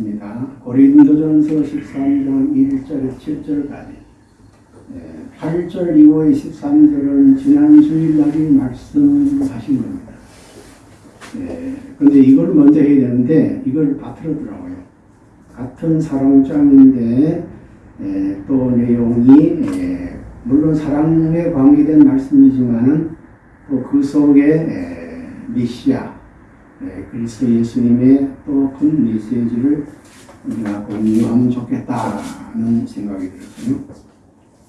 입니다. 고린도전서 13장 1절 7절까지 8절 이후의 13절은 지난 주일날이 말씀하신 겁니다. 예, 근데 이걸 먼저 해야 되는데 이걸 바틀어더라고요. 같은 사랑장인데 예, 또 내용이 예, 물론 사랑에 관계된 말씀이지만은 또그 속에 예, 메시아 예, 그리스도 예수님의 또 큰 메시지를 우리가 공유하면 좋겠다는 생각이 들었어요.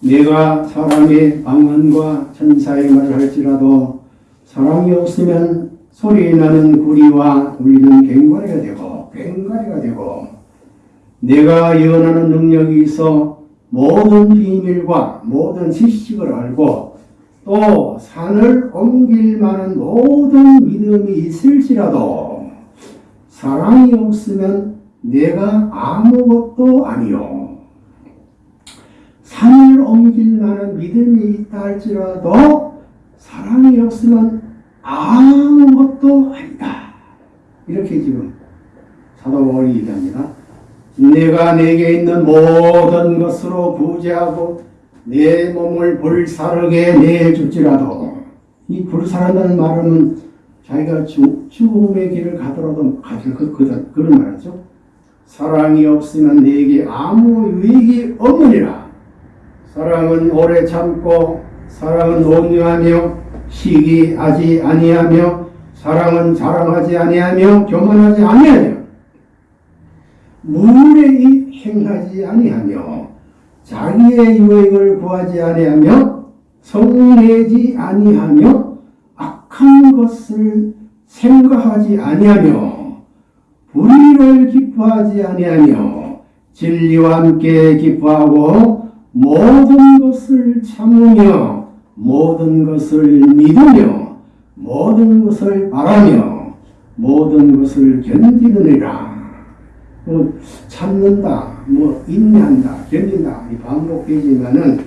내가 사람의 방언과 천사의 말을 할지라도 사랑이 없으면 소리 나는 구리와 울리는 괭과리가 되고 괭과리가 되고 내가 예언하는 능력이 있어 모든 비밀과 모든 지식을 알고 또 산을 옮길 만한 모든 믿음이 있을지라도 사랑이 없으면 내가 아무것도 아니요. 산을 옮길 만한 믿음이 있다 할지라도 사랑이 없으면 아무것도 아니다. 이렇게 지금 사도 바울이 얘기합니다. 내가 내게 있는 모든 것으로 구제하고 내 몸을 불사르게 내줄지라도 이 불사른다는 말은 자기가 죽, 죽음의 길을 가더라도 가질 그, 그, 그런 말이죠. 사랑이 없으면 내게 아무 유익이 없느니라. 사랑은 오래 참고 사랑은 온유하며 시기하지 아니하며 사랑은 자랑하지 아니하며 교만하지 아니하며 무례히 행하지 아니하며 자기의 유익을 구하지 아니하며 성내지 아니하며 악한 것을 생각하지 아니하며 불의를 기뻐하지 아니하며 진리와 함께 기뻐하고 모든 것을 참으며 모든 것을 믿으며 모든 것을 바라며 모든 것을 견디느니라. 뭐 참는다, 뭐 인내한다, 견딘다 이 반복되지만은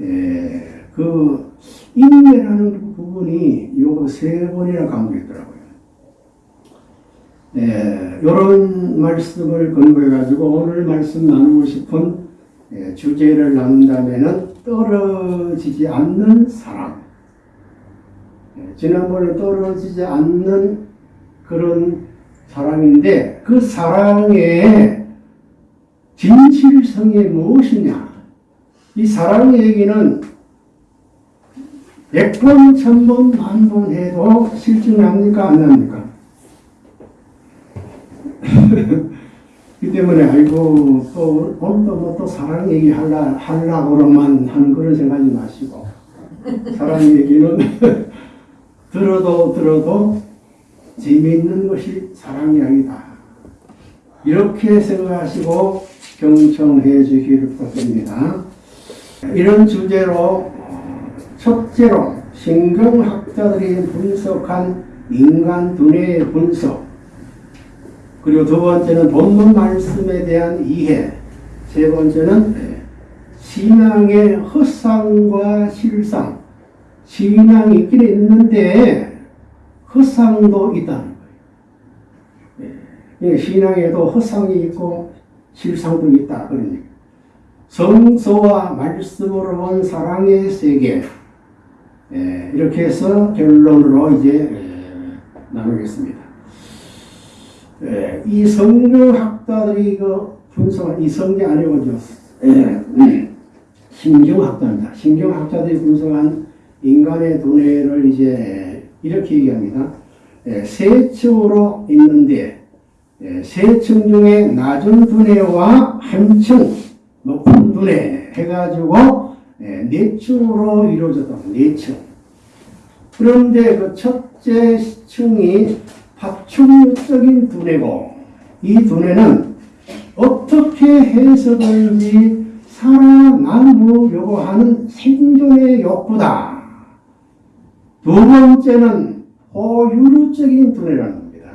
에, 그 인내라는 그 부분이 요거 세 번이나 강조했더라고요. 이런 말씀을 근거해 가지고 오늘 말씀 나누고 싶은 에, 주제를 나눈다면은 떨어지지 않는 사랑. 에, 지난번에 떨어지지 않는 그런 사랑인데 그 사랑의 진실성이 무엇이냐? 이 사랑의 얘기는 백번, 천번, 만번 해도 실증납니까? 안 납니까? 그 때문에 아이고 또 오늘도 뭐또 사랑 얘기 할라 하려고만 하는 그런 생각하지 마시고 사랑 얘기는 들어도 들어도 재미있는 것이 사랑 이야기다. 이렇게 생각하시고 경청해 주시기를 부탁드립니다. 이런 주제로 첫째로 신경학자들이 분석한 인간 두뇌의 분석 그리고 두 번째는 본문 말씀에 대한 이해 세 번째는 신앙의 허상과 실상 신앙이 있긴 있는데 허상도 있다는 거예요. 신앙에도 허상이 있고 실상도 있다. 그러니까 성서와 말씀으로 본 사랑의 세계 이렇게 해서 결론으로 이제 나누겠습니다. 이 성경학자들이 그 분석한 이 성경 아니고 신경학자입니다. 신경학자들이 분석한 인간의 두뇌를 이제 이렇게 얘기합니다. 세 층으로 있는데 세층 중에 낮은 두뇌와 한층 높은 두뇌 해가지고 네 층으로 이루어졌다. 네 층. 그런데 그 첫째 층이 파충류적인 두뇌고 이 두뇌는 어떻게 해서든지 살아남으려고 하는 생존의 욕구다. 두 번째는 호유류적인 두뇌라는 겁니다.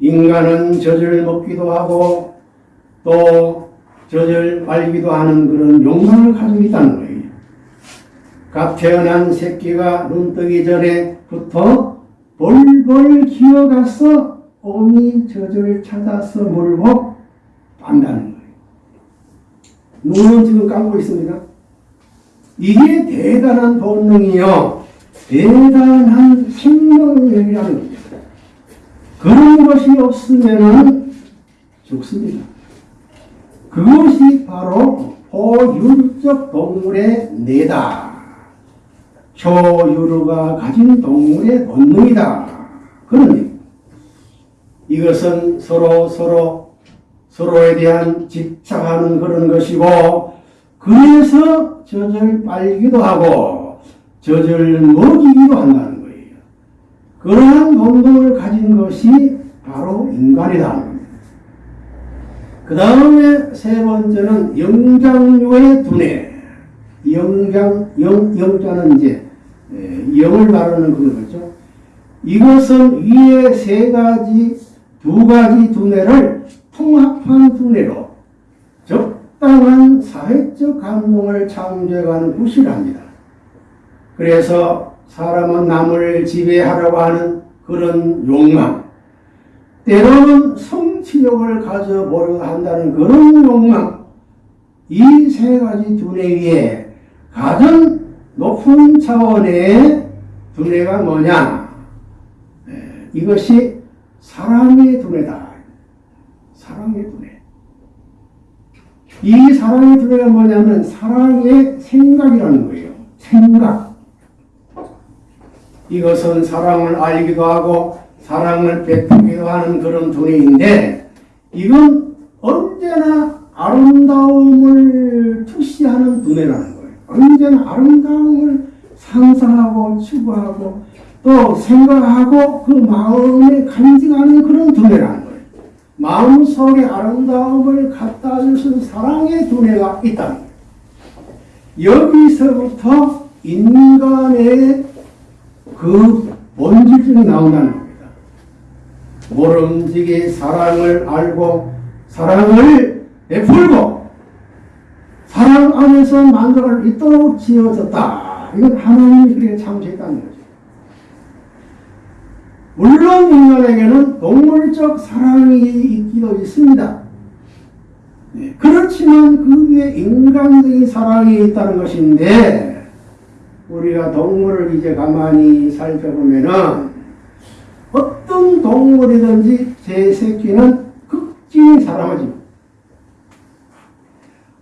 인간은 젖을 먹기도 하고 또 젖을 말기도 하는 그런 욕망을 가지고 있다는 거예요. 갓 태어난 새끼가 눈 뜨기 전에부터 벌벌 기어가서 어미 젖을 찾아서 물고 안다는 거예요. 눈은 지금 감고 있습니다. 이게 대단한 본능이요. 대단한 생명력이라는 겁니다. 그런 것이 없으면 죽습니다. 그것이 바로 포유류적 동물의 뇌다. 초유류가 가진 동물의 본능이다. 얘기. 이것은 서로 서로 서로에 대한 집착하는 그런 것이고 그래서 젖을 빨기도 하고 젖을 먹이기도 한다는 거예요. 그러한 본능을 가진 것이 바로 인간이다. 그 다음에 세 번째는 영장류의 두뇌. 영장, 영, 영자는 이제 에, 영을 말하는 그거죠. 이것은 위에 세 가지, 두 가지 두뇌를 통합한 두뇌로 적당한 사회적 감동을 창조해가는 구실합니다. 그래서 사람은 남을 지배하려고 하는 그런 욕망, 때로는 성취욕을 가져보려 한다는 그런 욕망, 이 세 가지 두뇌 위에 가장 높은 차원의 두뇌가 뭐냐? 에, 이것이 사랑의 두뇌다. 사랑의 두뇌. 이 사랑의 두뇌가 뭐냐면 사랑의 생각이라는 거예요. 생각. 이것은 사랑을 알기도 하고 사랑을 베푸기도 하는 그런 두뇌인데 이건 언제나 아름다움을 투시하는 두뇌라는 거예요. 언제나 아름다움을 상상하고 추구하고 또 생각하고 그 마음에 간직하는 그런 두뇌라는 거예요. 마음속에 아름다움을 갖다 주신 사랑의 두뇌가 있다는 거예요. 여기서부터 인간의 그 본질적이 나온다는 겁니다. 모름지기 사랑을 알고 사랑을 베풀고 사랑 안에서 만족을 있도록 지어졌다. 이건 하나님이 그렇게 창조했다는 거죠. 물론 인간에게는 동물적 사랑이 있기도 있습니다. 네, 그렇지만 그 위에 인간적인 사랑이 있다는 것인데 우리가 동물을 이제 가만히 살펴보면은 어떤 동물이든지 제 새끼는 극진히 사랑하지.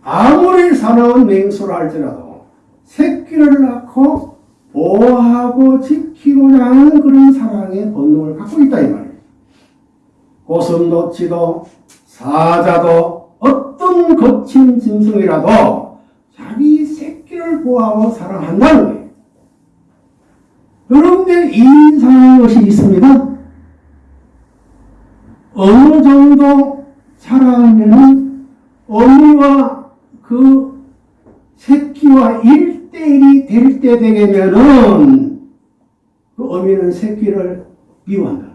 아무리 사나운 맹수를 할지라도 새끼를 낳고 보호하고 지키고자 하는 그런 사랑의 본능을 갖고 있다 이 말이에요. 고슴도치도 사자도 어떤 거친 짐승이라도 자기 새끼를 보호하고 사랑한다는 거예요. 그런데 이상한 것이 있습니다. 어느 정도 자라면은 어미와 그 새끼와 일대일이 될 때 되면은 그 어미는 새끼를 미워한다.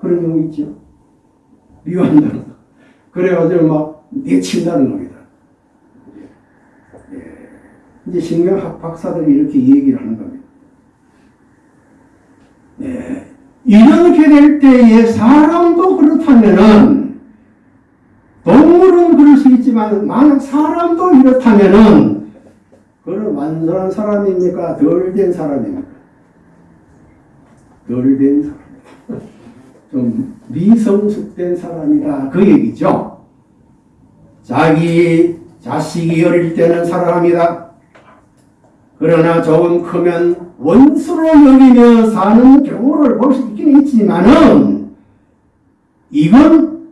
그런 경우 있죠. 미워한다. 그래가지고 막 내친다는 겁니다. 예. 이제 신경학 박사들이 이렇게 얘기를 하는. 예. 이렇게 될 때에 사람도 그렇다면은 동물은 그럴 수 있지만 만약 사람도 이렇다면은 그는 완전한 사람입니까? 덜 된 사람입니까? 덜 된 사람. 좀 미성숙된 사람이다. 그 얘기죠. 자기 자식이 어릴 때는 사랑합니다. 그러나 조금 크면 원수로 여기며 사는 경우를 볼 수 있긴 있지만은 이건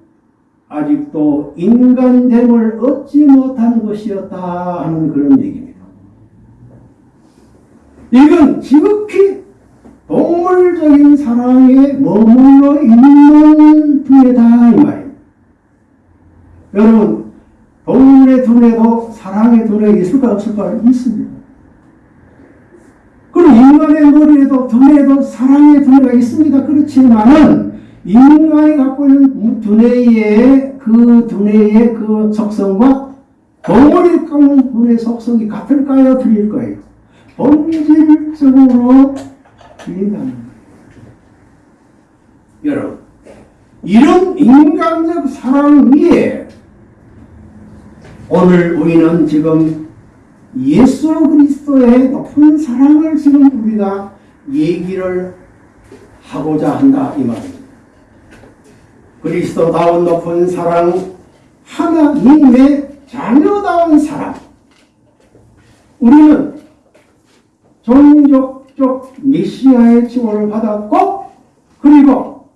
아직도 인간됨을 얻지 못한 것이었다 하는 그런 얘기입니다. 이건 지극히 동물적인 사랑에 머물러 있는 두뇌다 이 말이에요. 여러분 동물의 두뇌도 사랑의 두뇌가 있을까 없을까 있습니다. 그리고 인간의 머리에도 두뇌에도 사랑의 두뇌가 있습니다. 그렇지만은 인간이 갖고 있는 두뇌의 그 두뇌의 그 속성과 동물이 갖고 있는 두뇌 속성이 같을까요? 틀릴까요? 본질적으로 틀린다는 거예요. 여러분, 이런 인간적 사랑 위에 오늘 우리는 지금 예수 그리스도의 높은 사랑을 지금 우리가 얘기를 하고자 한다 이 말입니다. 그리스도다운 높은 사랑, 하나님의 자녀다운 사랑. 우리는 종족적 메시아의 지원을 받았고 그리고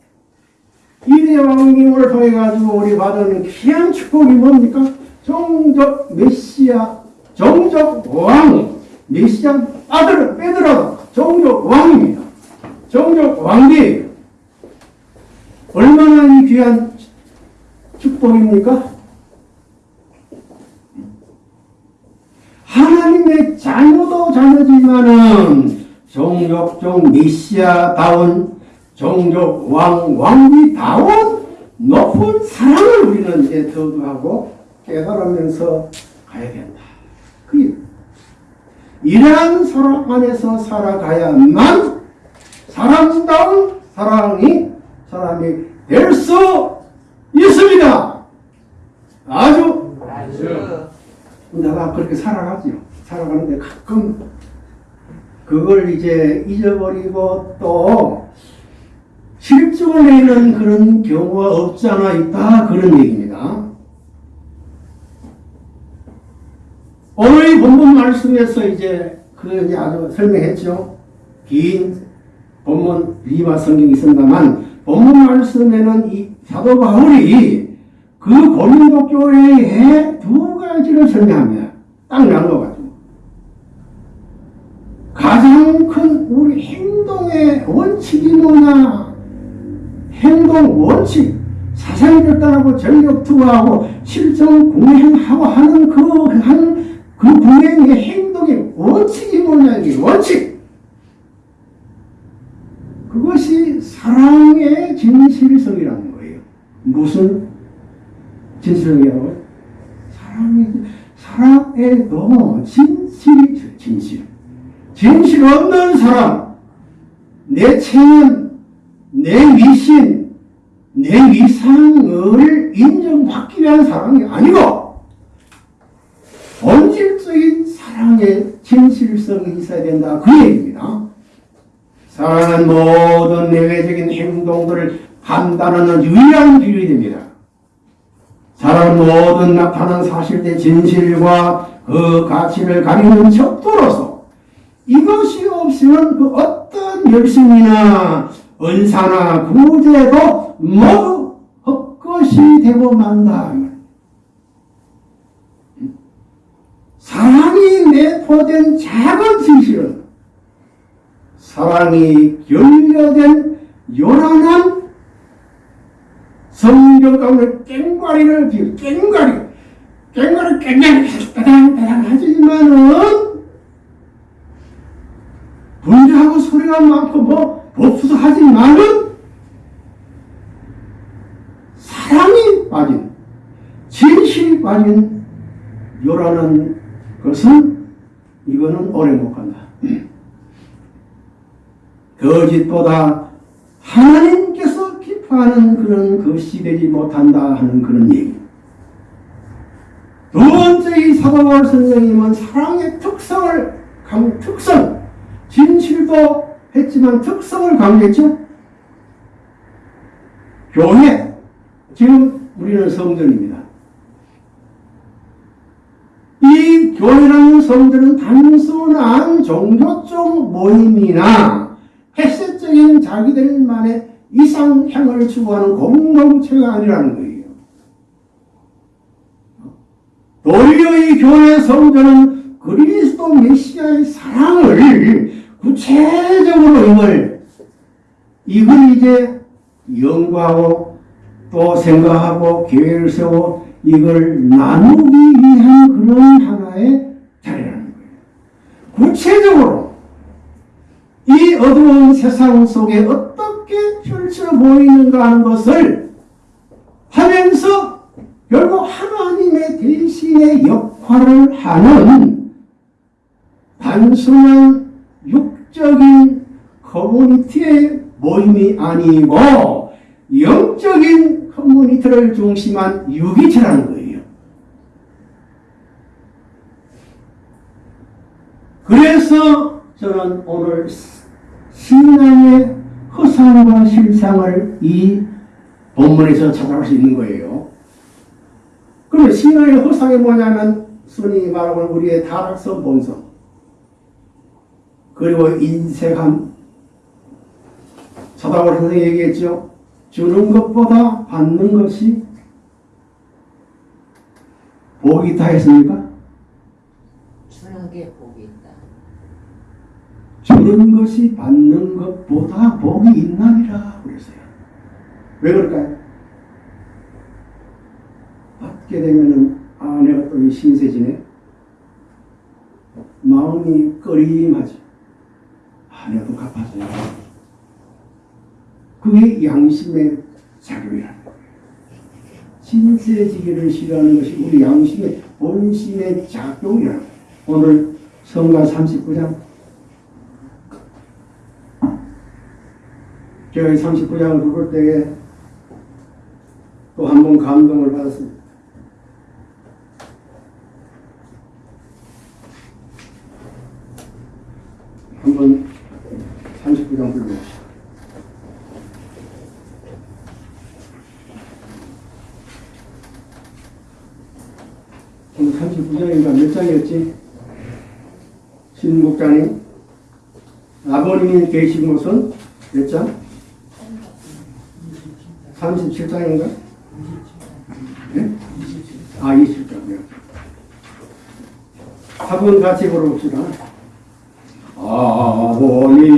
이대 왕님을 통해 가지고 우리 받은 귀한 축복이 뭡니까? 종족 메시아, 종족 왕, 메시아 아들을 빼더라도 종족 왕입니다. 종족 왕비예요. 얼마나 이 귀한 축복입니까? 하나님의 자녀도 자녀지만은 종족종 메시아다운 종족 왕 왕비다운 높은 사랑을 우리는 이제 더도하고 깨달으면서 가야 된다. 그 이러한 사랑 안에서 살아가야만 사랑다운 사랑이 사람이 될 수 있습니다. 아주 아주 내가 그렇게 살아가지요. 살아가는데 가끔 그걸 이제 잊어버리고 또 실증을 내는 그런 경우가 없지 않아 있다 그런 얘기입니다. 오늘 이 본문 말씀에서 이제 그 이제 아주 설명했죠. 긴 본문 리마 성경이 있습니다만 본문 말씀에는 이 사도 바울이 그 고린도 교회의 두 가지를 설명합니다. 딱 나눠 가지고. 가장 큰 우리 행동의 원칙이 뭐냐? 행동 원칙. 사상 결단하고 전력 투구하고 실정 공행하고 하는 그, 한, 그 공행의 행동의 원칙이 뭐냐? 이게 원칙. 그것이 사랑의 진실성이라는 거예요. 무슨 진실성이라고요? 사랑의, 사랑에도 진실이, 진실. 진실 없는 사람, 내 체면, 내 위신, 내 위상을 인정받기 위한 사랑이 아니고, 본질적인 사랑의 진실성이 있어야 된다. 그 얘기입니다. 사랑은 모든 내외적인 행동들을 판단하는 유일한 됩니다. 사랑은 모든 나타난 사실의 진실과 그 가치를 가리는 척도로서 이것이 없으면 그 어떤 열심이나 은사나 구제도 모두 헛것이 되고 만다. 사랑이 내포된 작은 진실은 사랑이 결여된 요란한 성경 가운데 깽가리를 비우 깽가리 깽가리 깽가리 따당따당 하지만은 분주하고 소리가 많고 뭐 법수도 하지만은 사랑이 빠진 진실이 빠진 요란한 것은 이거는 오래 못 간다. 거짓보다 하나님께서 기뻐하는 그런 것이 되지 못한다 하는 그런 얘기. 두 번째 이 사도바울 선생님은 사랑의 특성을 강 특성 진실도 했지만 특성을 강조했죠. 교회 지금 우리는 성전입니다. 이 교회라는 성전은 단순한 종교적 모임이나 햇색적인 자기들만의 이상향을 추구하는 공동체가 아니라는 거예요. 도리어 이 교회 성전은 그리스도 메시아의 사랑을 구체적으로 이걸 이걸 이제 연구하고 또 생각하고 계획을 세우고 이걸 나누기 위한 그런 하나의 자리라는 거예요. 구체적으로 이 어두운 세상 속에 어떻게 펼쳐 보이는가 하는 것을 하면서 결국 하나님의 대신의 역할을 하는 단순한 육적인 커뮤니티의 모임이 아니고 영 영적인 커뮤니티를 중심한 유기체라는 거예요. 그래서 저는 오늘 신앙의 허상과 실상을 이 본문에서 찾아볼 수 있는 거예요. 그러면 신앙의 허상이 뭐냐면 순이 말하는 우리의 타락성 본성 그리고 인색함 서다월 선생이 얘기했죠. 주는 것보다 받는 것이 복이 있다 했습니까? 주는 게 복이 있다. 주는 것이 받는 것보다 복이 있나니라 그랬어요. 왜 그럴까요? 받게 되면은 아 내가 또이 신세지네 마음이 꺼림하지 아 내가 또 갚아줘야 그게 양심의 작용이라는 거예요. 신세지기를 싫어하는 것이 우리 양심의 본심의 작용이라는. 오늘 성가 39장 제가 이 39장을 읽을 때에 또 한 번 감동을 받았습니다. 6장에 아버님이 계신 곳은 몇 장? 37장인가? 네? 예? 아 20장이요. 한번 예. 같이 걸어봅시다. 아버님이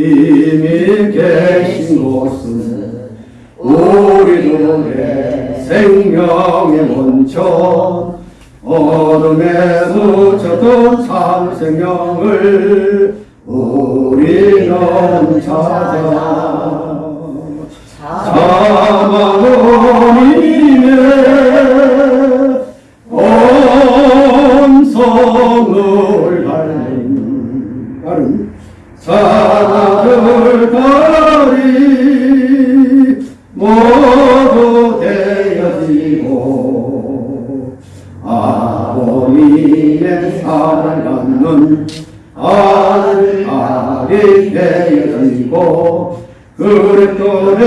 계신 곳은 우리 눈에 생명의 원천 어둠에 묻혔던 참 생명을 우리는 찾아. 사마님의 온성을 달린 다른 사랑을 달이 아버님의 사랑 받는 아들 아들이 되어지고 그리스도의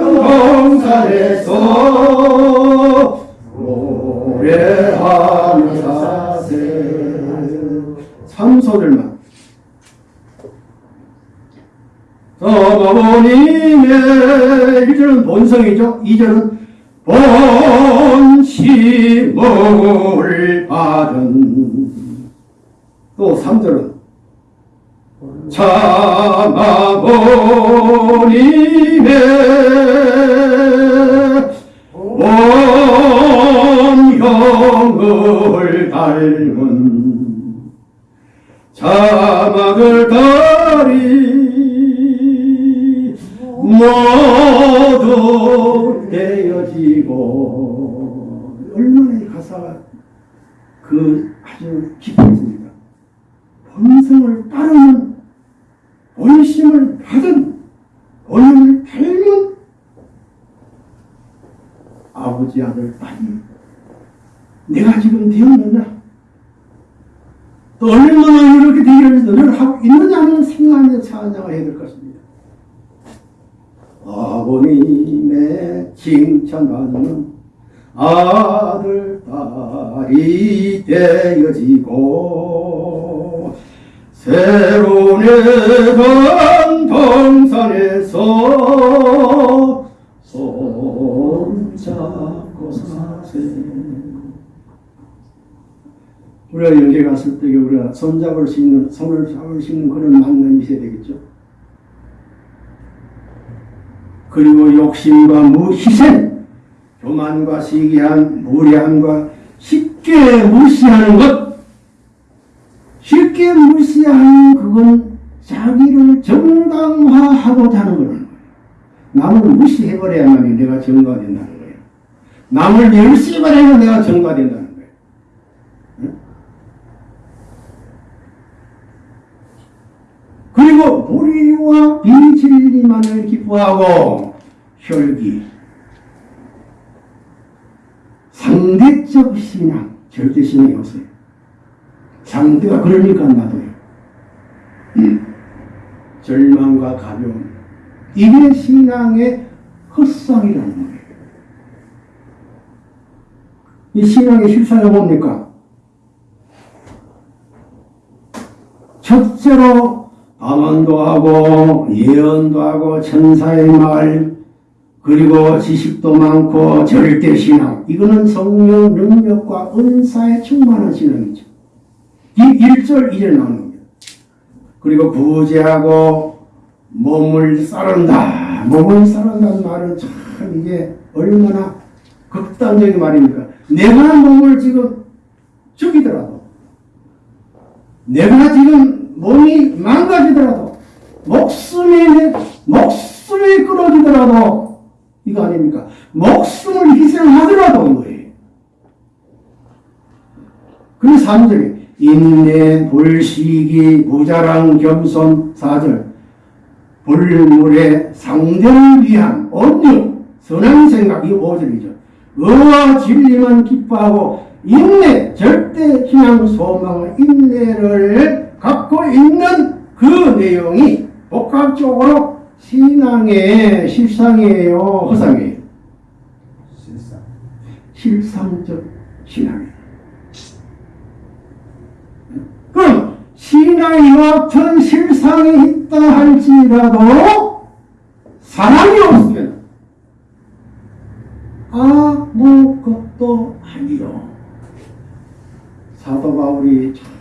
동산에서 노래하며 사세. 삼소절만. 어머님의 1절은 본성이죠? 2절은 본심을 받은 또 3절은 참아버님의 온 영을 닮은 자막을 다리 모두 되어지고 얼마나 이 가사가 그 아주 깊었습니다. 본성을 따르는 본심을 받은 본을 닮은 아버지 아들 딸이 내가 지금 되었느냐 또 얼마나 이렇게 되기를 늘 하고 있느냐는 생각하며 찬양을 해야 될 것입니다. 아버님의 칭찬받는 아들 딸이 되어지고 새로운 해방 동산에서 손 잡고 사세 우리가 여기 갔을 때 우리가 손잡을 수 있는 손을 잡을 수 있는 그런 만남이 있어야 되겠죠. 그리고 욕심과 무희생, 교만과 시기한 무례함과 쉽게 무시하는 것, 쉽게 무시하는 그건 자기를 정당화하고자 하는 거라는 거예요. 남을 무시해버려야만 내가 정가 된다는 거예요. 남을 해야 내가 정가 된다는 거예요. 그리고 불의와 비진리만을 기뻐하고 혈기, 상대적 신앙, 절대 신앙이 없어요. 상대가 그러니까 나도요. 음. 절망과 가벼움. 이게 신앙의 헛성이라는 거예요. 이 신앙의 실상이 뭡니까? 첫째로 암언도 하고 예언도 하고 천사의 말 그리고 지식도 많고 절대 신앙 이거는 성령 능력과 은사에 충만한 신앙이죠. 이 1절 2절 나오는 겁니다. 그리고 부재하고 몸을 싸른다. 몸을 싸른다는 말은 참 이게 얼마나 극단적인 말입니까? 내가 몸을 지금 죽이더라도 내가 지금 몸이 망가지더라도 목숨이 내- 목숨이 끊어지더라도 이거 아닙니까? 목숨을 희생하더라도 이거예요. 그리고 3절에 인내, 불시기, 무자랑, 겸손 4절 불물의 상대를 위한 온유, 선한 생각 이 5절이죠. 의와 진리만 기뻐하고 인내, 절대 희망, 소망, 인내를 갖고 있는 그 내용이 복합적으로 신앙의 실상이에요, 허상이에요. 실상. 실상적 신앙이에요. 그럼 신앙이 같은 실상이 있다 할지라도 사랑이 없으면 아무것도 아니요. 사도 바울이 참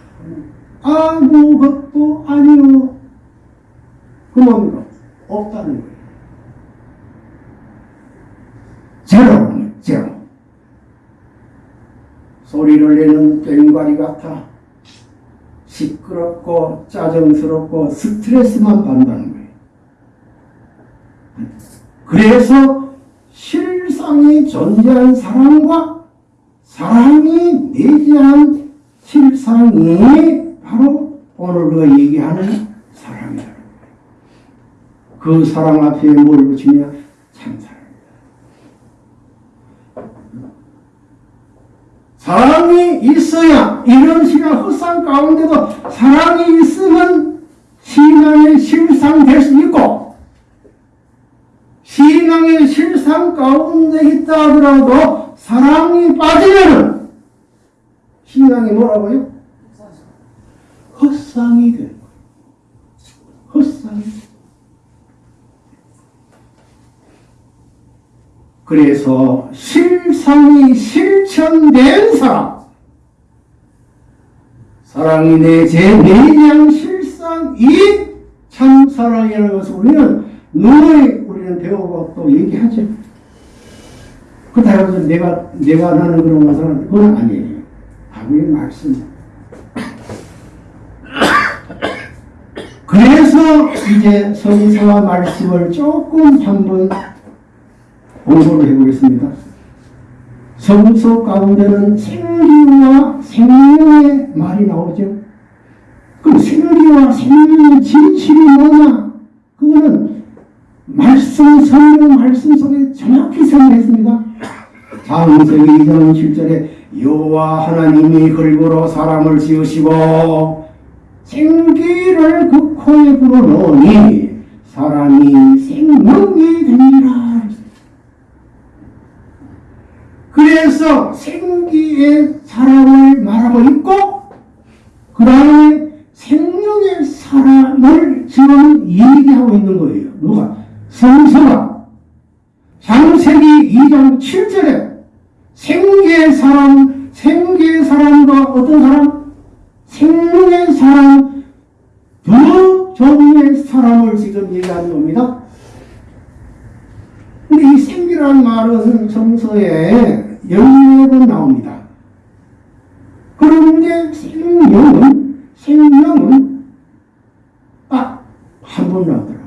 아무 것도 아니요. 그 뭡니까? 없다는 거예요. 제로는 제로. 소리를 내는 꽹과리 같아 시끄럽고 짜증스럽고 스트레스만 받는다는 거예요. 그래서 실상이 존재한 사람과 사람이 내재한 실상이 바로 오늘 우리가 얘기하는 거예요. 그 사랑 앞에 뭘 붙이냐? 참사랑. 사랑이 있어야 이런 신앙 헛상 가운데도 사랑이 있으면 신앙의 실상 될 수 있고 신앙의 실상 가운데 있다 하더라도 사랑이 빠지면 신앙이 뭐라고요? 헛상이 되는 거예요. 헛상이. 그래서 실상이 실천된 사람, 사랑이 내 제4장 실상이 참 사랑이라는 것을 우리는 누누이 우리는 또 얘기하죠. 그렇다고 해서 내가, 내가 나는 그런 것은 그건 아니에요. 하나님의 말씀. 그래서 이제 성서와 말씀을 조금 한번 공부를 해보겠습니다. 성서 가운데는 생기와 생명의 말이 나오죠. 그럼 생기와 생명의 진실이 뭐냐? 그거는 말씀, 성경 말씀 속에 정확히 설명했습니다. 장세기 2장 7절에 여호와 하나님이 흙으로 사람을 지으시고 생기를 그 코에 불어넣으니 사람이 생명이 되니라. 그래서 생기의 사람을 말하고 있고 그 다음에 생명의 사람을 지금 얘기하고 있는 거예요. 누가? 성서가 장세기 2장 7절에 생기의 사람, 생기의 사람과 어떤 사람? 생명의 사람, 두 종류의 사람을 지금 얘기하는 겁니다. 근데 이 생기라는 말은 성서에 14번 나옵니다. 그런데 생명은, 생명은 딱 한 번 나오더라.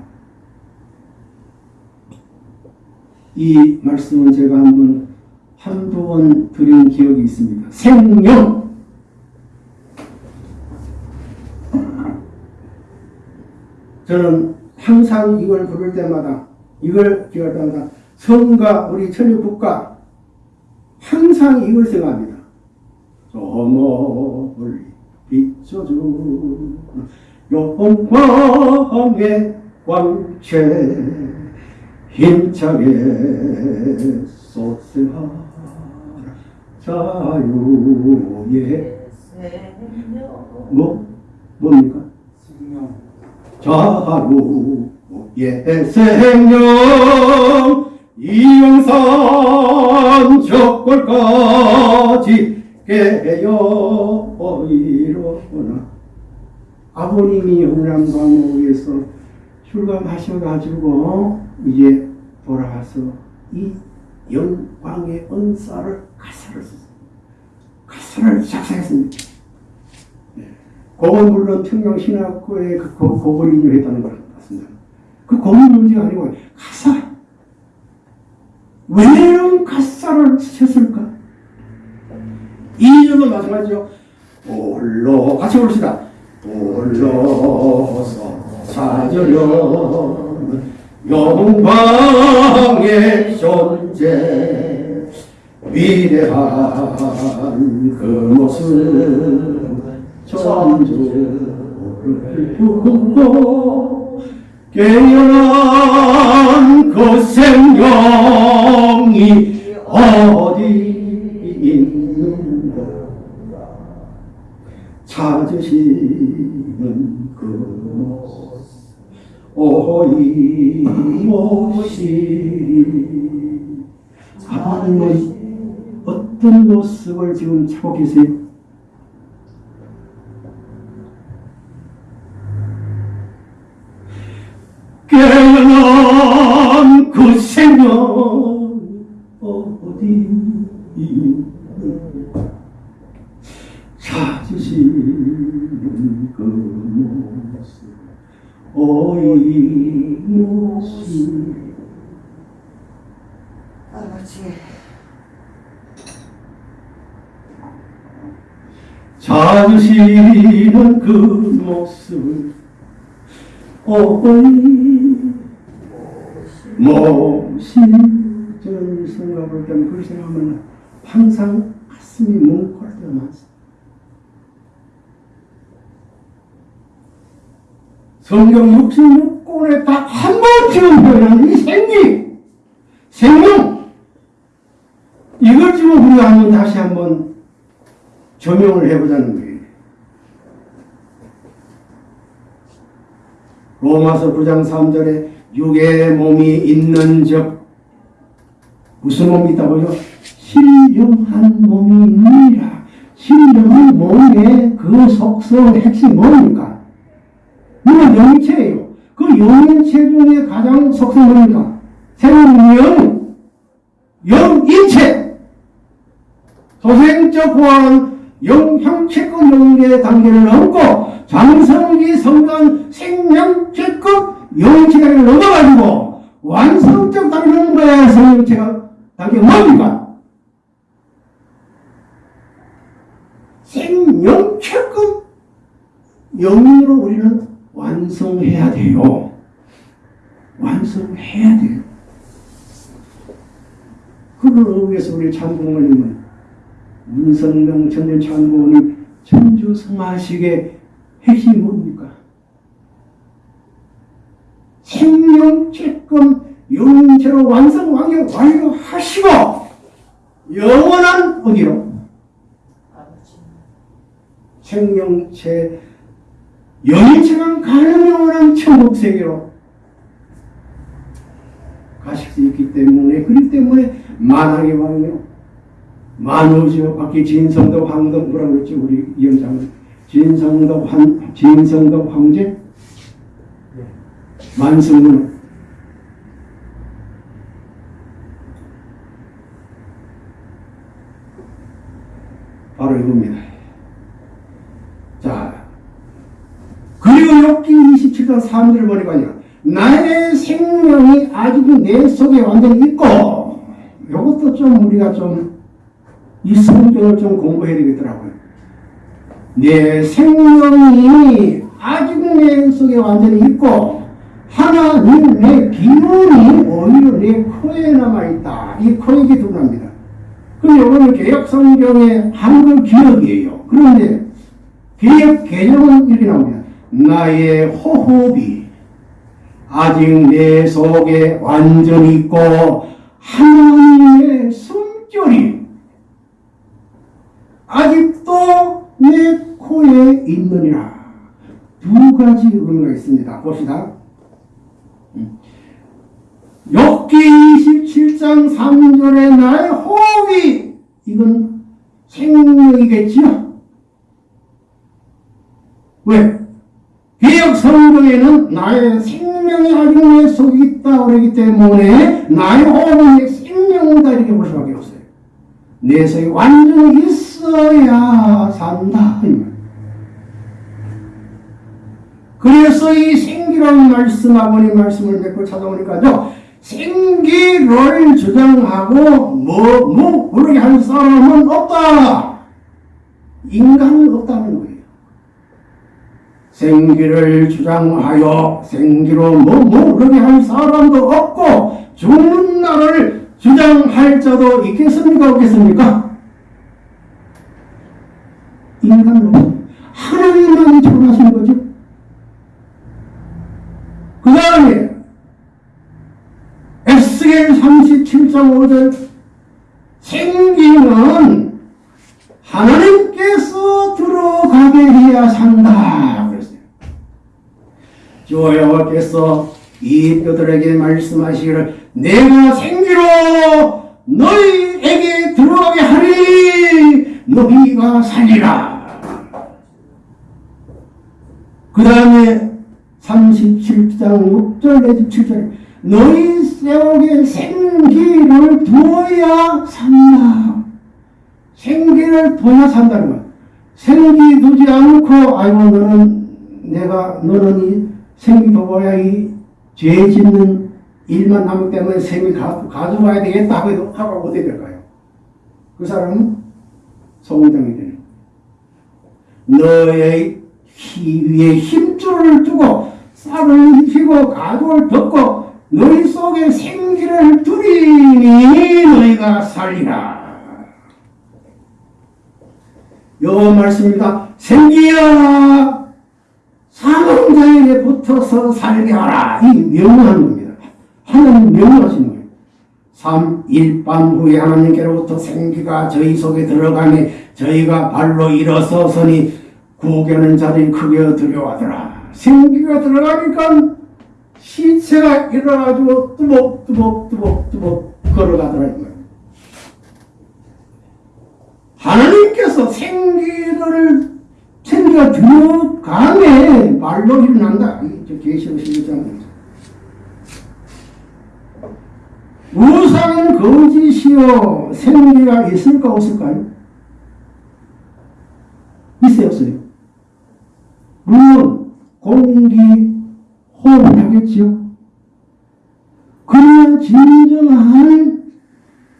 이 말씀은 제가 한번 한두 번 드린 기억이 있습니다. 생명! 저는 항상 이걸 부를 때마다 이걸 기할 때마다 성과 우리 천리국가 항상 이걸 생각합니다. 저 멀리 비춰줘 영광의 광채 힘차게 쏟으라 자유의 뭐 뭡니까? 자유의 생명 이영산 적골까지 깨어 이로구나 아버님이 영남 감옥에서 출감하셔가지고 이제 돌아와서 이 영광의 은사를 가사를 썼어요. 가사를 작성했습니다. 그건 물론 평양신학교의 그 고- 고걸 인용했다는 것 같습니다. 그 고문 문제가 아니고 가사. 왜 이런 가사를 쓰셨을까? 이절도 마찬가지죠. 홀로 같이 부릅시다. 홀로서 찾으려 영광의 존재 위대한 그 모습 천주를 품고 깨어난 그 생명이 어디 있는가 찾으시는 그 모시 하나님은 어떤 모습을 지금 찾고 계세요? 깨어난 그 생명 어디 찾으시는 그 모습 어이 모습 아버지. 찾으시는 그 모습 어이 모신 저는 이 생각을 때문에 그 생각하면 항상 가슴이 뭉클할 때가 많습니다. 성경 66권에 딱한 번쯤은 표현한 이 생기, 생명, 이걸 지금 우리가 한번 다시 한번 조명을 해보자는 거예요. 로마서 9장 3절에 육의 몸이 있는 적 무슨 몸이 있다고요? 신령한 몸이 있느니라. 신령한 몸의 그 속성 핵심 뭡니까? 이건 영체예요. 그 영체 중에 가장 속성 뭡니까? 생명, 영인체. 소생적 보안 영형체급 영계 단계를 넘고 장성기 성관 생명체급 영체를 넘어가지고 완성적 단계를 넘어야 생명체가 단계가 뭡니까? 생명체급 영으로 우리는 완성해야 돼요. 완성해야 돼요. 그걸 위해서 우리 참부모 문성명 천년 참부모님 천주 성화식의 핵심이 뭡니까? 생명체금 영체로 완성 완경 완료하시고 영원한 어디로? 생명체 영체가 가는 영원한 천국 세계로 가실 수 있기 때문에 그렇기 때문에 만왕의 왕이요 만우죠 밖에 진성도 황도 뭐라 그랬지 우리 위원장은. 진성도 황 진성도 황제? 만성문. 바로 이겁니다. 자, 그리고 욥기 27장 3절을 보니까요. 나의 생명이 아직도 내 속에 완전히 있고 이것도 좀 우리가 좀 이 성경을 좀 공부해야 되겠더라고요. 내 생명이 아직 내 속에 완전히 있고 하나님 내 기운이 오히려 내 코에 남아있다. 이 코에게 드러납니다. 근데 오늘 개혁 성경의 한글 기억이에요. 그런데 개혁 개정은 이렇게 나옵니다. 나의 호흡이 아직 내 속에 완전히 있고 하나님의 숨결이 아직도 내 코에 있느니라. 두 가지 의미가 있습니다. 봅시다. 욥기 27장 3절에 나의 호흡이 이건 생명이겠지요. 왜? 개혁 성경에는 나의 생명이 아직 내 속에 있다 그러기 때문에 나의 호흡은 내 생명이다 이렇게 볼 수밖에 없어요. 내 속에 완전히 있어 야 산다. 그래서 이 생기라는 말씀 아버님 말씀을 맺고 찾아오니까요 생기를 주장하고 뭐 뭐 모르게 한 사람은 없다. 인간은 없다는 거예요. 생기를 주장하여 생기로 뭐 모르게 한 사람도 없고 죽는 날을 주장할 자도 있겠습니까? 없겠습니까 없어요 하나님만이 주장하시는 거죠 그 다음에 에스겔 37장 5절 생기는 하나님께서 들어가게 해야 산다 그랬어요. 주 여호와께서 이 뼈들에게 말씀하시기를 내가 생기로 너희에게 들어가게 하리 너희가 살리라 그 다음에 37장 6절 내지 7절 너희 세옥에 생기를 두어야 산다. 생기를 둬야 산다는 것. 생기 두지 않고 아이고 너는 내가 너는 이 생기 둬야 이죄 짓는 일만 남기 때문에 생기 가, 가져가야 되겠다 하고 하고 어떻게 될까요? 그 사람은 소문장이 되는. 너의 위에 힘줄을 두고 쌀을 입히고 가죽을 덮고 너희 속에 생기를 두리니 너희가 살리라. 요 말씀입니다. 생기야 사망자에게 붙어서 살게 하라. 이 명령하는 겁니다. 하나님 명령하시는 거예요. 3. 일밤 후에 하나님께로부터 생기가 저희 속에 들어가니 저희가 발로 일어서서니 구겨는 자들이 크게 두려워하더라. 생기가 들어가니까 시체가 일어나가지고 뚜벅뚜벅뚜벅뚜벅 걸어가더라. 이 말이에요. 하나님께서 생기를 생기가 들어가네 말로 일어난다. 저 계시록 11장입니다. 우상은 거짓이요 생기가 있을까 없을까요? 있어요 없어요? 물론 공기 호흡하겠지요. 그러나 진정한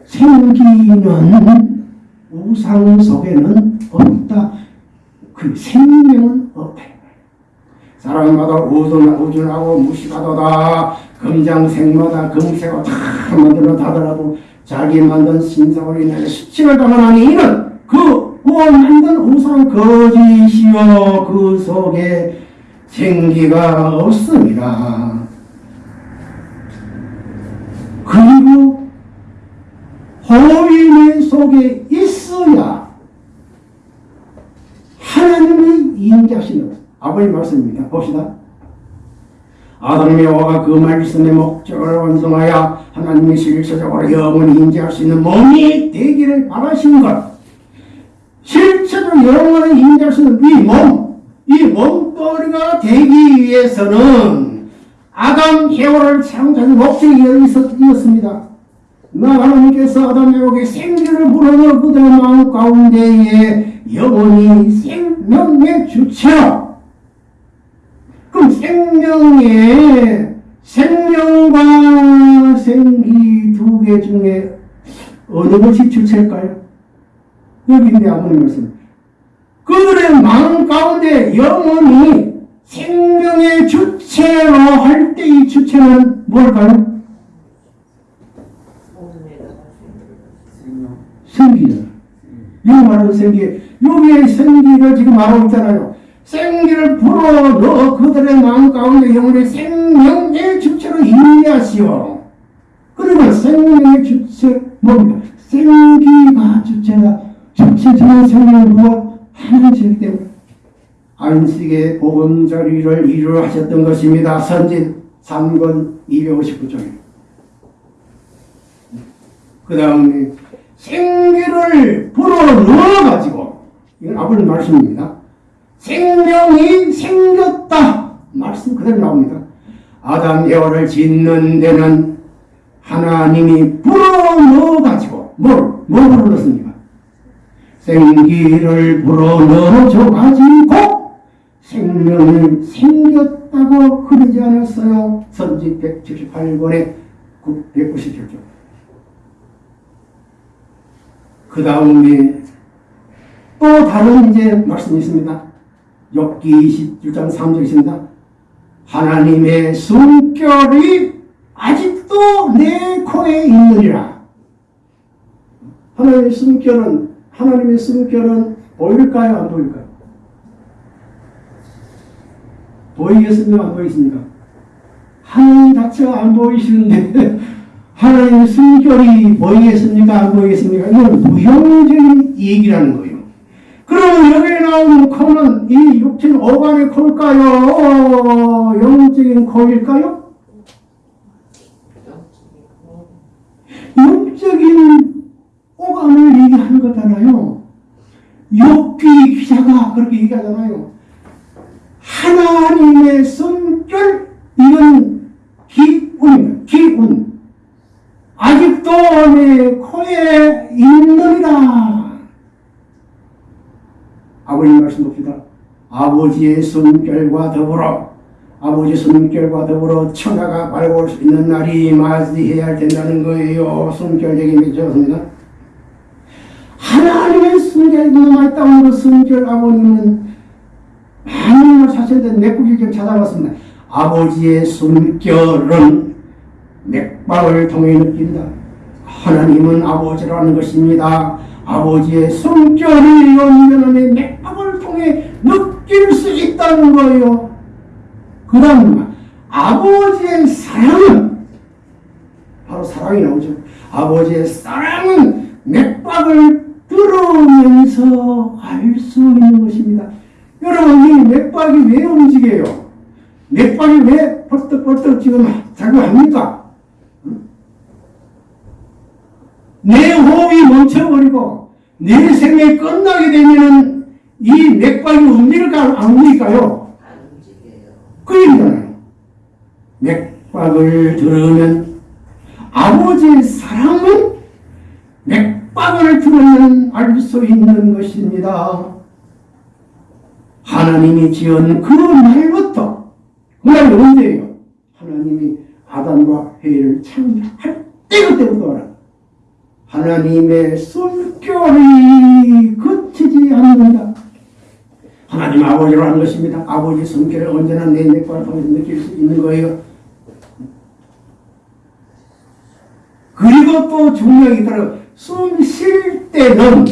생기는 우상 속에는 없다. 그 생명은 없다. 사람마다 우둔, 우준하고 무식하도다. 금장색마다 금색을 다 만들어 다더라도 자기 만든 신상으로 인해 수치를 당하니 이는 그 만든 우상 거짓이요 그 속에 생기가 없습니다. 그리고 호인의 속에 있어야 하나님이 것. 아버님 말씀입니다. 봅시다. 아담의 여호와가 그 말씀의 목적을 완성하여 하나님의 실체적으로 영원히 인지할 수 있는 몸이 되기를 바라신 것. 실체적으로 영원히 인지할 수 있는 이 몸, 이 몸뚱이가 되기 위해서는 아담 해오를 창조한 목적이 있었습니다. 나 하나님께서 아담 해오에게 생기를 불어넣어 그들의 마음 가운데에 영원히 생명의 주체로 그럼 생명의 생명과 생기 두 개 중에 어느 것이 주체일까요? 여기 있는데 아버님 말씀. 그들의 마음 가운데 영원히 생명의 주체로 할 때 이 주체는 뭘까요? 생기잖아. 이 말하는 생기, 여기에 생기를 지금 말하고 있잖아요. 생기를 불어 넣어 그들의 마음 가운데 영혼의 생명의 주체로 인내하시오. 그러면 생명의 주체 뭡니까? 생기가 주체가 생명을 부어 하나님이기 때문에 안식의 보금자리를 이루어 하셨던 것입니다. 선진 3권 259쪽에. 그 다음에 생기를 불어넣어가지고 이건 아버지 말씀입니다. 생명이 생겼다. 말씀 그대로 나옵니다. 아담 에어를 짓는 데는 하나님이 불어넣어가지고 뭘, 뭘 불어넣습니까? 생기를 불어넣어줘 가지고 생명이 생겼다고 그러지 않았어요. 선지 178권에 197쪽. 그 다음에 또 다른 이제 말씀이 있습니다. 엽기 27장 3절 있습니다. 하나님의 숨결이 아직도 내 코에 있느니라. 하나님의 숨결은 하나님의 숨결은 보일까요? 안 보일까요? 보이겠습니까? 안 보이십니까? 하나님 자체가 안 보이시는데 하나님의 숨결이 보이겠습니까? 안 보이겠습니까? 이건 무형적인 얘기라는 거예요. 그러면 여기에 나오는 코는 이 육체는 오간의 코일까요? 영적인 코일까요? 육적인 오간을 얘기하는 거잖아요. 욕기 기자가 그렇게 얘기하잖아요. 하나님의 숨결 이건 기운입니다. 기운. 아직도 내 코에 있느니라. 아버님 말씀 봅시다. 아버지의 숨결과 더불어 아버지 숨결과 더불어 천하가 밝아올 수 있는 날이 맞이해야 된다는 거예요. 숨결 얘기 맺었습니다. 하나님의 숨결이 그 숨결 아버님은 많은 걸 사실은 맥국이 좀 찾아봤습니다. 아버지의 숨결은 맥박을 통해 느낀다. 하나님은 아버지라는 것입니다. 아버지의 숨결을 연면의 맥박을 통해 느낄 수 있다는 거예요. 그 다음 아버지의 사랑은 바로 사랑이 나오죠. 아버지의 사랑은 맥박을 들으면서 알 수 있는 것입니다. 여러분 이 맥박이 왜 움직여요? 맥박이 왜 벌떡벌떡 지금 작용합니까? 내 호흡이 멈춰버리고 내 생명이 끝나게 되면은 이 맥박이 움직일까 안 움직일까요? 안 움직여요. 그 얘기잖아요. 맥박을 들으면 아버지의 사랑은 맥 박을 들으면 알 수 있는 것입니다. 하나님이 지은 그 날부터 그 날이 언제예요? 하나님이 아담과 해를 창조할 때 그때부터 알아. 하나님의 숨결이 그치지 않는다. 하나님 아버지로 하는 것입니다. 아버지 숨결을 언제나 내 맥박을 통해서 느낄 수 있는 거예요. 그리고 또 중요한 게 있더라고요. 숨 쉴 때는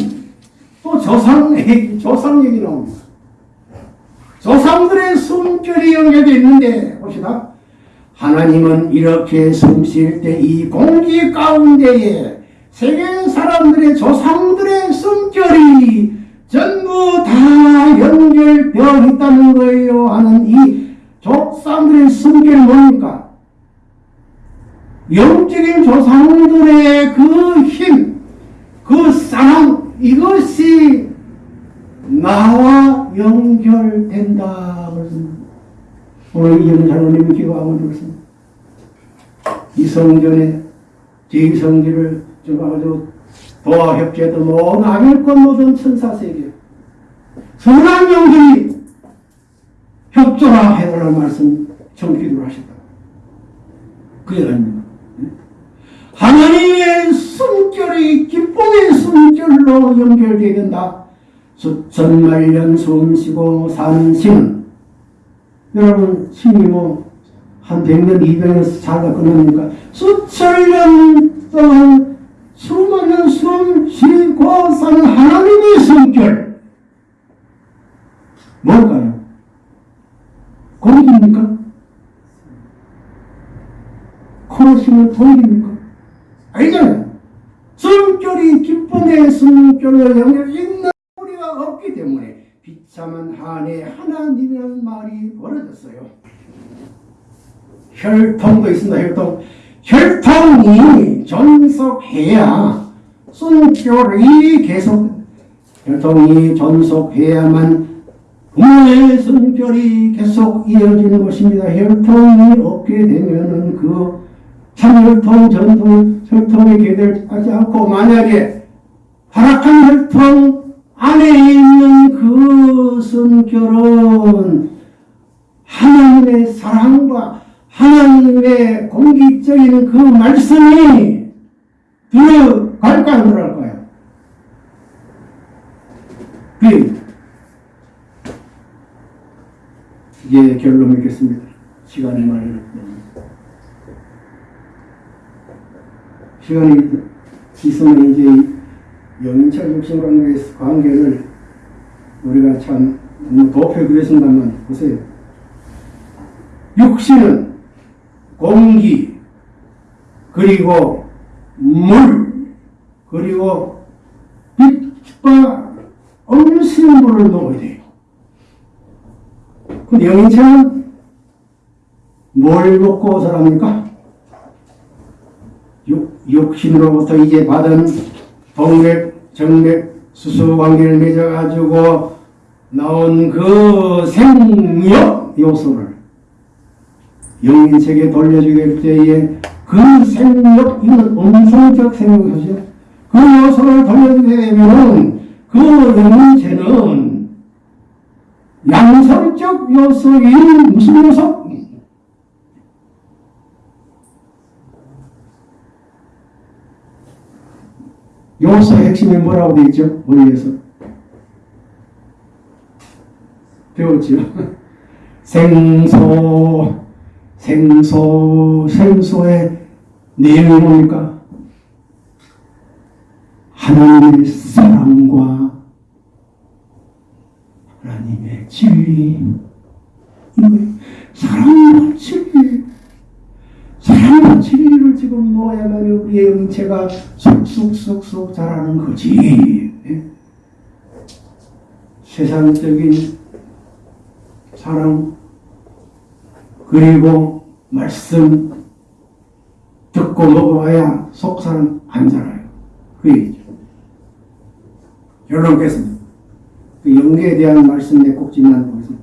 또 조상 얘기, 조상 얘기 나옵니다. 조상들의 숨결이 연결되어 있는데, 봅시다. 하나님은 이렇게 숨 쉴 때 이 공기 가운데에 세계 사람들의 조상들의 숨결이 전부 다 연결되어 있다는 거예요. 하는 이 조상들의 숨결이 뭡니까? 영적인 조상들의 그 힘, 그 사랑, 이것이 나와 연결된다. 오늘 이영 장로님이 기도하고 그렇습니다. 이 성전에 제 성지를 좀 아주 도와 협조했던 모든 아밀권 모든 천사세계 선한 영들이 협조라 해달라는 말씀 정기도를 하셨다. 그게 아닙니다. 하나님의 숨결이 기쁨의 숨결로 연결되어야 된다. 수천만 년 숨쉬고 사는 신은 여러분 신이 뭐 한 100년, 200년 살다 끝납니까? 수천 년 동안 수많은 숨 지고 사는 하나님의 성결 뭘까요? 공기입니까? 코너시는 공기입니까? 아니잖아요. 성결이 기쁨의 성결로 연결 있는 우리가 없기 때문에 비참한 한해 하나님이라는 말이 벌어졌어요. 혈통도 있습니다. 혈통. 혈통이 존속해야 성결이 계속 혈통이 존속해야만 부모의 성결이 계속 이어지는 것입니다. 혈통이 없게 되면은 그참 혈통, 전통, 혈통에 개들 하지 않고 만약에 타락한 혈통 안에 있는 그 성결은 하나님의 사랑과 하나님의 공기적인 그 말씀이 들어갈까 안 들어갈까요? 그 이제 결론 맺겠습니다. 시간이 많이 시간이 있으면 이제 영인철 육신 관계, 관계 를 우리가 참 너무 도표그렸습니다만 보세요. 육신은 공기 그리고 물 그리고 빛과 음식물을 넣어야 돼요. 그 영인체는 뭘 먹고 살합니까? 육, 육신으로부터 이제 받은 동맥, 정맥, 수수 관계를 맺어가지고 나온 그 생력 요소를 영인체에 돌려주게 될 때에 그 생력, 이건 음성적 생력 요소죠. 그 요소를 돌려주게 되면은 그 영인체는 양성적 요소인 무슨 요소? 요소의 핵심이 뭐라고 되어 있죠? 머리에서 배웠죠? 생소, 생소, 생소의 내용이 뭡니까? 하나님의 사랑과 하나님의 진리. 사랑과 진리, 사랑과 진리를 지금 놓아야만 우리의 영체가 쑥쑥쑥쑥 자라는 거지. 예? 세상적인 사랑 그리고 말씀 듣고 먹어봐야 속사람 안 자라요. 그 얘기죠. 결론 겠습니다. 그 영계에 대한 말씀에 꼭 집중하는 것입니다.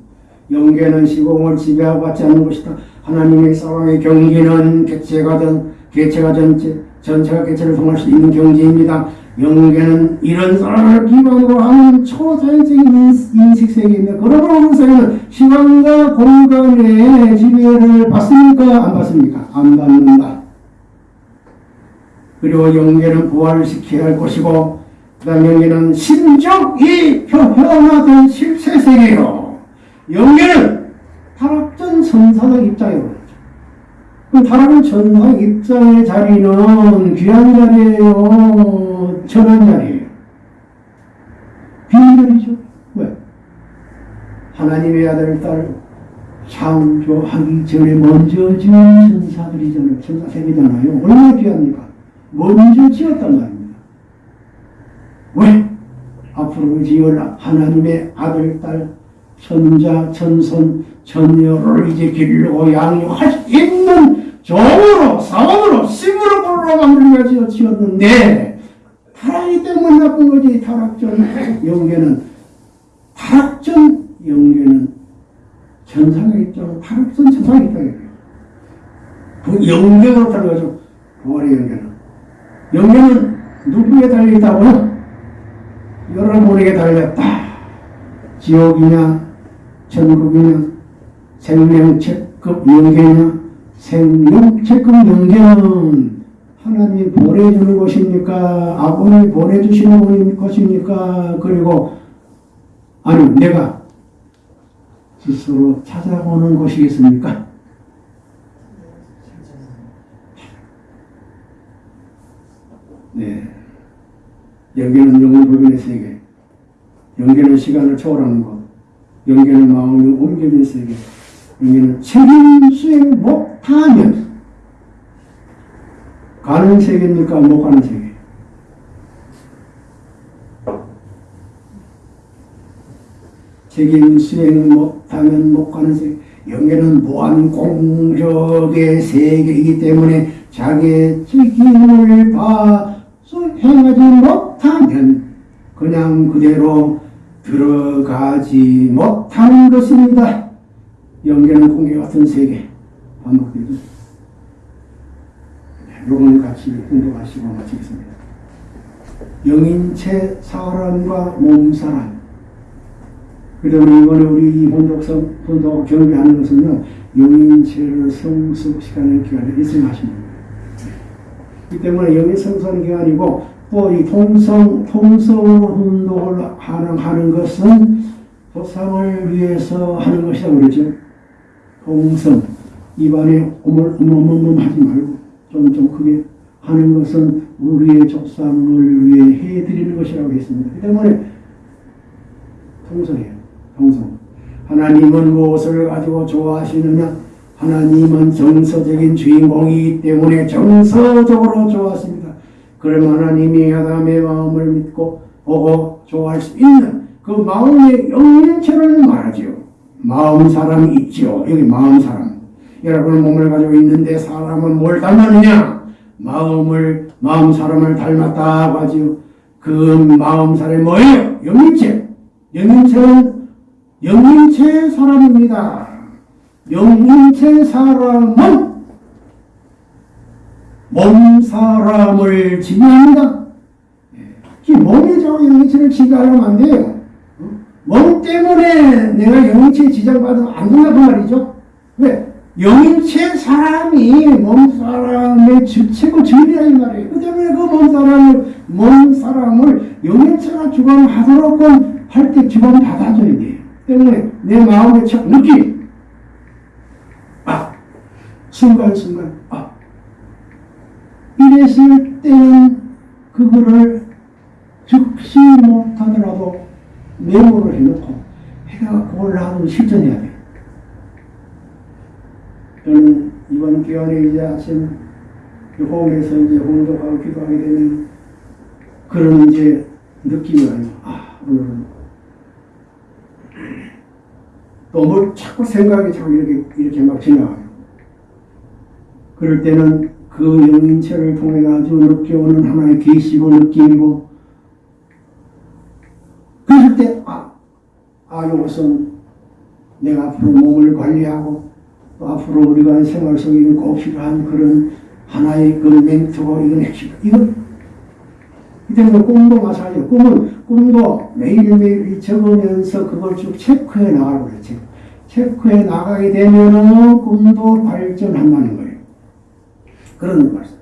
영계는 시공을 지배하고 받지 않는 것이다. 하나님의 사랑의 경계는 개체가 된 개체가 전체 전체가 개체를 통할 수 있는 경지입니다. 영계는 이런 사랑을 기반으로 하는 초자연적인 인식 세계입니다. 그러므로 그 세계는 시간과 공간의 지배를 받습니까? 안 받습니까? 안 받는다. 그리고 영계는 부활을 시켜야 할 것이고 그 다음 영계는 신적이 표현화된 실체 세계요. 영계는 타락전 천사적 입장이에요. 그럼 타락은 천사적 입장의 자리는 귀한 자리예요. 천한 자리예요. 비밀이죠. 왜? 하나님의 아들, 딸 창조하기 전에 먼저 지은 천사들이잖아요. 천사 세계잖아요. 얼마나 귀합니까? 먼저 지었단 말입니다. 왜? 앞으로 지을 하나님의 아들, 딸, 천자, 천손, 천녀를 이제 기르고 양육할 수 있는 종으로, 사원으로, 심으로 불러 만들어가지고 지었는데, 타락이 때문에 나쁜 거지, 타락전 영계는. 타락전 영계는 천상의 입장은 타락전 천상의 입장이에요. 그 영계로 달려가지고, 부활의 영계는. 영계는 누구에 달려있다고요? 여러분에게 달렸다. 지옥이냐, 천국이냐, 생명체급 영계냐, 생명체급 영계는 하나님이 보내주는 것입니까? 아버님이 보내주시는 것입니까? 그리고, 아니, 내가 스스로 찾아오는 것이겠습니까? 네. 영계는 영혼 불변의 세계, 영계는 시간을 초월하는 것, 영계는 마음이 옮겨진 세계, 영계는 책임 수행 못하면 가는 세계입니까? 못 가는 세계? 책임 수행 못하면 못 가는 세계. 영계는 무한 공력의 세계이기 때문에 자기의 책임을 봐 행하지 못하면 그냥 그대로 들어가지 못하는 것입니다. 영계는 공개 같은 세계 반복되죠. 요건 같이 공부하시고 마치겠습니다. 영인체 사람과 몸사람 그다음에 이번에 우리 이 혼독성 혼독 경비하는 것은요 영인체를 성숙시키는 기간에 일승하십니다. 이 때문에 영인 성수하는 기간이고 또 이 통성 통성으로 운동을 하는 하는 것은 보상을 위해서 하는 것이라고 그러죠. 통성 입안에 오물오물오물 하지 말고 좀 좀 크게 하는 것은 우리의 조상을 위해 해드리는 것이라고 했습니다. 그 때문에 통성이에요. 통성. 하나님은 무엇을 가지고 좋아하시느냐? 하나님은 정서적인 주인공이기 때문에 정서적으로 좋아하십니다. 그럼 하나님이 아담의 마음을 믿고 보고 좋아할 수 있는 그 마음의 영인체를 말하지요. 마음 사람이 있지요. 여기 마음 사람. 여러분 몸을 가지고 있는데 사람은 뭘 닮았느냐? 마음을 마음 사람을 닮았다고 하지요. 그 마음 사람이 뭐예요? 영인체. 영인체는 영인체 사람입니다. 영인체 사람은 몸 사람을 지배합니다. 이 몸이 저 영인체를 지배하려면 안 돼요. 어? 몸 때문에 내가 영인체에 지장받으면 안 된다고 말이죠. 왜? 영인체 사람이 몸 사람의 주, 최고 주인이라 이 말이에요. 그 때문에 그 몸 사람을, 몸 사람을 영인체가 주관하도록 할 때 주관 받아줘야 돼요. 때문에 내 마음의 첫 느낌, 아, 순간순간, 아, 이랬을 때는 그거를 즉시 못하더라도 메모를 해놓고 해가 그걸 나도 실천해야 돼. 저는 이번 기간에 이제 아침 호흡에서 이제 홍독하고 기도하게 되면 그런 이제 느낌이 와요. 아, 오늘은 또뭘 자꾸 생각이 자꾸 이렇게, 이렇게 막 지나가요. 그럴 때는 그 영인체를 통해 가지고 느껴오는 하나의 계시고 느낌이고 그럴 때, 아, 아, 이것은 내가 앞으로 몸을 관리하고 또 앞으로 우리가 생활 속에 꼭 필요한 그런 하나의 그 멘트고 이건 핵심. 이건 이 때문에 꿈도 마찬가지예요. 꿈은 꿈도 매일매일 적으면서 그걸 쭉 체크해 거예요. 체크. 체크해 나가게 되면은 꿈도 발전한다는 거예요. 그런 말씀.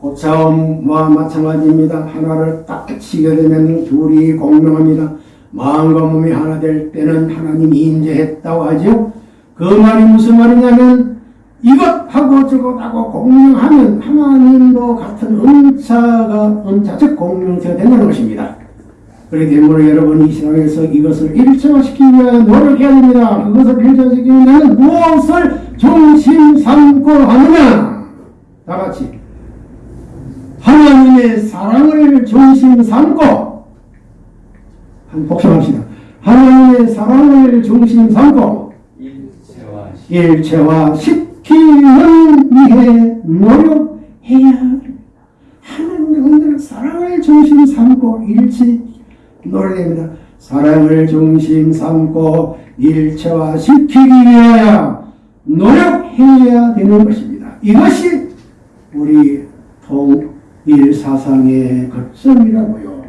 고차움과 마찬가지입니다. 하나를 딱 치게 되면 둘이 공명합니다. 마음과 몸이 하나 될 때는 하나님이 임재했다고 하죠. 그 말이 무슨 말이냐면 이것하고 저것하고 공명하면 하나님도 같은 은사가 은사 즉 공명체가 된다는 것입니다. 그렇기 때문에 여러분 이 세상에서 이것을 일체화시키기 위해 노력해야 됩니다. 그것을 일체화시키기 위해는 무엇을 중심 삼고 하느냐? 다 같이 하나님의 사랑을 중심 삼고 한 복습합시다. 하나님의 사랑을 중심 삼고 일체화 일체화 시키는 위해 노력해야 합니다. 하나님의 사랑을 중심 삼고 일치 노력합니다. 사랑을 중심 삼고 일체화 시키기 위하여 노력해야 되는 것입니다. 이것이 우리 통일 사상의 거점이라고요.